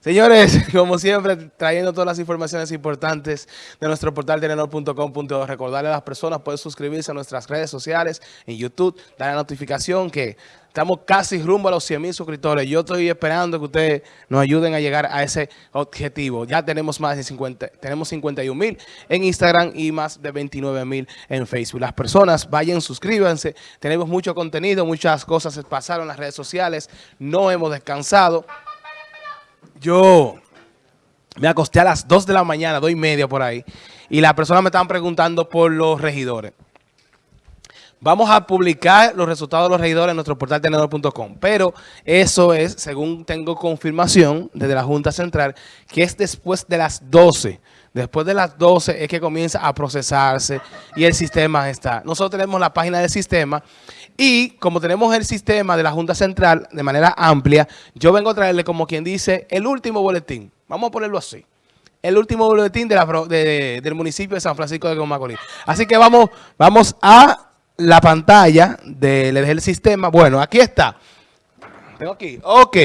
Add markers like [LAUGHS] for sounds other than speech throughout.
Señores, [LAUGHS] como siempre, trayendo todas las informaciones importantes de nuestro portal telenor.com.do. Recordarle a las personas, pueden suscribirse a nuestras redes sociales, en YouTube, dar la notificación que estamos casi rumbo a los 100 mil suscriptores. Yo estoy esperando que ustedes nos ayuden a llegar a ese objetivo. Ya tenemos más de 50, tenemos 51 mil en Instagram y más de 29 mil en Facebook. Las personas vayan, suscríbanse. Tenemos mucho contenido, muchas cosas pasaron en las redes sociales. No hemos descansado. Yo me acosté a las 2 de la mañana, 2 y media por ahí, y las personas me estaban preguntando por los regidores. Vamos a publicar los resultados de los regidores en nuestro portal tenedor.com, pero eso es, según tengo confirmación desde la Junta Central, que es después de las 12. Después de las 12 es que comienza a procesarse y el sistema está. Nosotros tenemos la página del sistema y como tenemos el sistema de la Junta Central de manera amplia, yo vengo a traerle como quien dice el último boletín. Vamos a ponerlo así. El último boletín del municipio de San Francisco de Macorís. Así que vamos, vamos a la pantalla del sistema. Bueno, aquí está. Tengo aquí. Ok.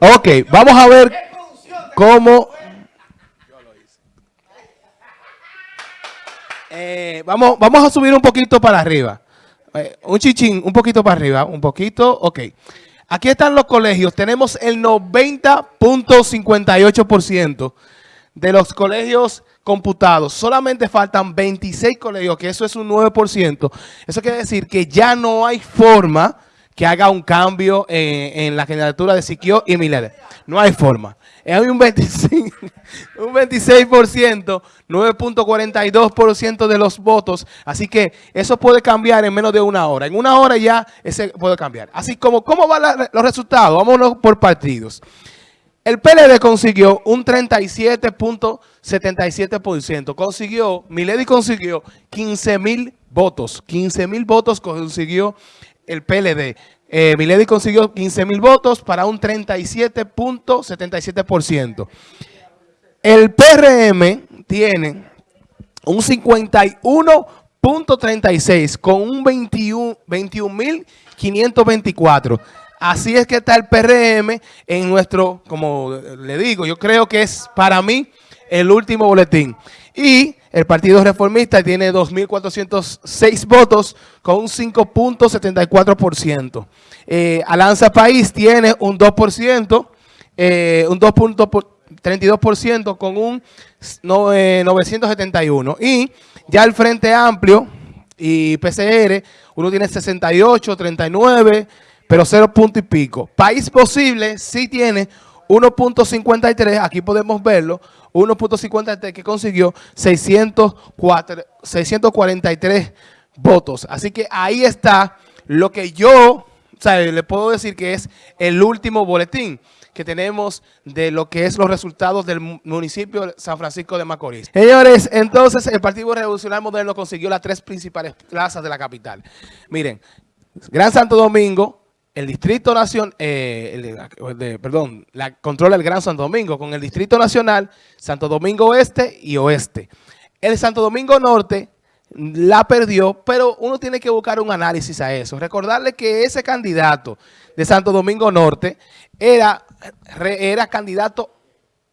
Ok. Vamos a ver cómo... Eh, vamos, vamos a subir un poquito para arriba. Eh, un chichín, un poquito para arriba, un poquito, ok. Aquí están los colegios. Tenemos el 90.58% de los colegios computados. Solamente faltan 26 colegios, que eso es un 9%. Eso quiere decir que ya no hay forma que haga un cambio en, la candidatura de Siquio y Milede. No hay forma un 26%, [LAUGHS] un 26%, 9.42% de los votos. Así que eso puede cambiar en menos de una hora. En una hora ya ese puede cambiar. Así como, ¿cómo van los resultados? Vámonos por partidos. El PLD consiguió un 37.77%. Consiguió, Milady consiguió 15 mil votos. 15 mil votos consiguió el PLD. Eh, Milady consiguió 15 mil votos para un 37.77%. El PRM tiene un 51.36 con un 21.524. Así es que está el PRM en nuestro, como le digo, yo creo que es para mí el último boletín. Y el Partido Reformista tiene 2.406 votos con un 5.74%. Eh, Alanza País tiene un 2%, eh, un 2.32% con un 971. Eh, y ya el Frente Amplio y PCR, uno tiene 68, 39, pero 0 punto y pico. País Posible sí tiene 1.53, aquí podemos verlo, 1.53 que consiguió 604, 643 votos. Así que ahí está lo que yo, le puedo decir que es el último boletín que tenemos de lo que es los resultados del municipio de San Francisco de Macorís. Señores, entonces el Partido Revolucionario Moderno consiguió las tres principales plazas de la capital. Miren, Gran Santo Domingo, el Distrito Nacional, eh, perdón, la controla el Gran Santo Domingo con el Distrito Nacional, Santo Domingo Oeste y Oeste. El Santo Domingo Norte la perdió, pero uno tiene que buscar un análisis a eso. Recordarle que ese candidato de Santo Domingo Norte era, era candidato,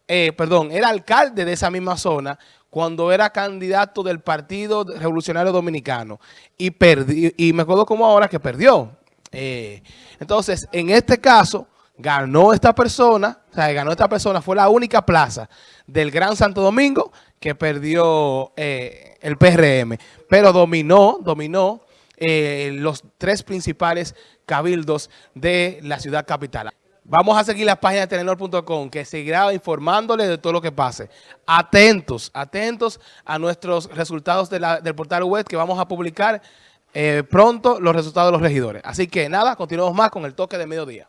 eh, perdón, era alcalde de esa misma zona cuando era candidato del Partido Revolucionario Dominicano y, perdió, y me acuerdo como ahora que perdió. Eh, entonces, en este caso, ganó esta persona, o sea, ganó esta persona, fue la única plaza del Gran Santo Domingo que perdió eh, el PRM, pero dominó, dominó eh, los tres principales cabildos de la ciudad capital. Vamos a seguir la página de Telenor.com que seguirá informándole de todo lo que pase. Atentos, atentos a nuestros resultados del portal web que vamos a publicar eh, pronto los resultados de los regidores. Así que nada, continuamos más con el toque de mediodía.